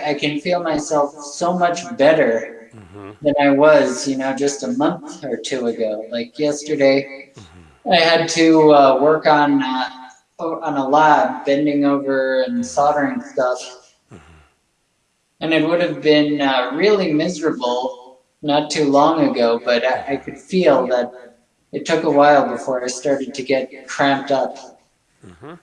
I can feel myself so much better mm-hmm. than I was, you know, just a month or two ago. Like yesterday, mm-hmm. I had to uh, work on uh, on a lab, bending over and soldering stuff, mm-hmm. and it would have been uh, really miserable not too long ago. But I, I could feel that it took a while before I started to get cramped up. Mm-hmm.